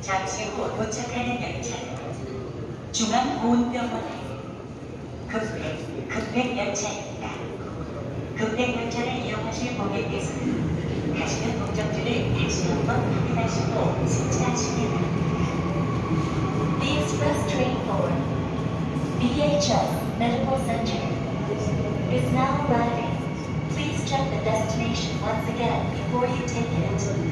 잠시 후 도착하는 열차는 중앙보훈병원에 급백, 급백 열차입니다. 급백 열차를 이용하실 고객께서는 가시는 목적지를 다시 한번 확인하시고 승차하시기 바랍니다. The express train for BHS Medical Center is now arriving. Please check the destination once again before you take it.